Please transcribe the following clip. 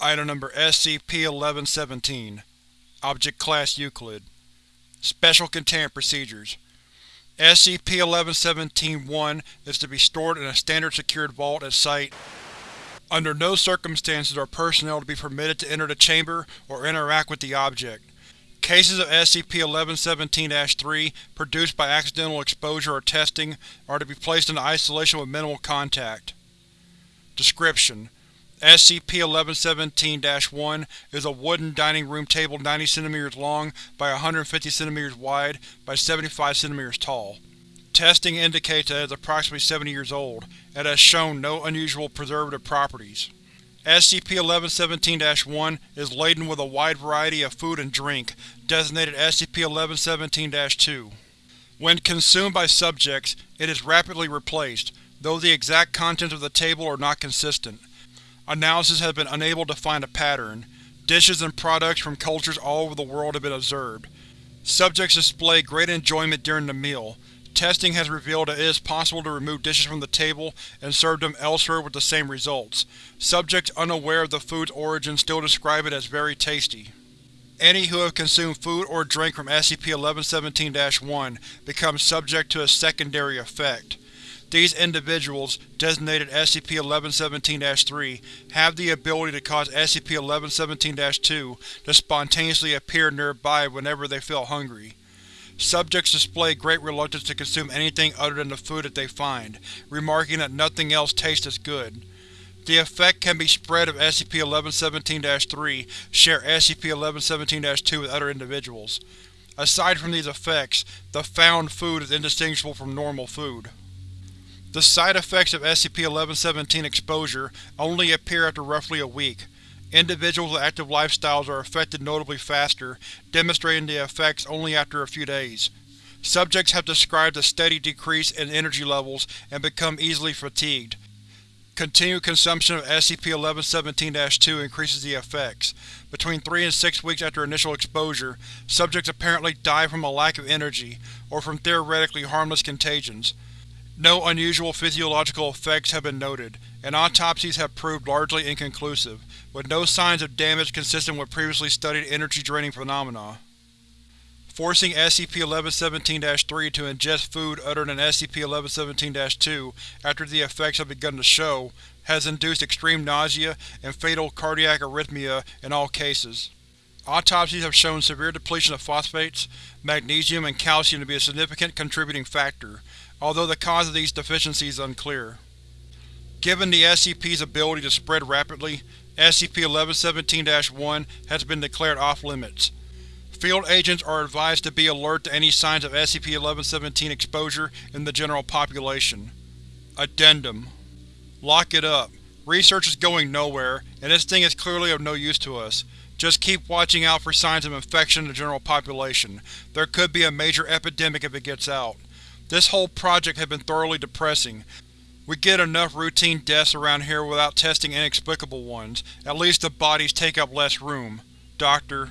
Item Number SCP-1117 Object Class Euclid Special Containment Procedures SCP-1117-1 is to be stored in a standard secured vault at Site. Under no circumstances are personnel to be permitted to enter the chamber or interact with the object. Cases of SCP-1117-3 produced by accidental exposure or testing are to be placed in isolation with minimal contact. Description: SCP-1117-1 is a wooden dining room table 90 cm long by 150 cm wide by 75 cm tall. Testing indicates that it is approximately 70 years old, and has shown no unusual preservative properties. SCP-1117-1 is laden with a wide variety of food and drink, designated SCP-1117-2. When consumed by subjects, it is rapidly replaced, though the exact contents of the table are not consistent. Analysis has been unable to find a pattern. Dishes and products from cultures all over the world have been observed. Subjects display great enjoyment during the meal. Testing has revealed that it is possible to remove dishes from the table and serve them elsewhere with the same results. Subjects unaware of the food's origin still describe it as very tasty. Any who have consumed food or drink from SCP-1117-1 become subject to a secondary effect. These individuals, designated SCP-1117-3, have the ability to cause SCP-1117-2 to spontaneously appear nearby whenever they feel hungry. Subjects display great reluctance to consume anything other than the food that they find, remarking that nothing else tastes as good. The effect can be spread if SCP-1117-3 share SCP-1117-2 with other individuals. Aside from these effects, the found food is indistinguishable from normal food. The side effects of SCP-1117 exposure only appear after roughly a week. Individuals with active lifestyles are affected notably faster, demonstrating the effects only after a few days. Subjects have described a steady decrease in energy levels and become easily fatigued. Continued consumption of SCP-1117-2 increases the effects. Between 3 and 6 weeks after initial exposure, subjects apparently die from a lack of energy, or from theoretically harmless contagions. No unusual physiological effects have been noted, and autopsies have proved largely inconclusive, with no signs of damage consistent with previously studied energy-draining phenomena. Forcing SCP-1117-3 to ingest food other than SCP-1117-2 after the effects have begun to show has induced extreme nausea and fatal cardiac arrhythmia in all cases. Autopsies have shown severe depletion of phosphates, magnesium, and calcium to be a significant contributing factor, although the cause of these deficiencies is unclear. Given the SCP's ability to spread rapidly, SCP-1117-1 has been declared off-limits. Field agents are advised to be alert to any signs of SCP-1117 exposure in the general population. Addendum Lock it up. Research is going nowhere, and this thing is clearly of no use to us. Just keep watching out for signs of infection in the general population. There could be a major epidemic if it gets out. This whole project has been thoroughly depressing. We get enough routine deaths around here without testing inexplicable ones. At least the bodies take up less room. Doctor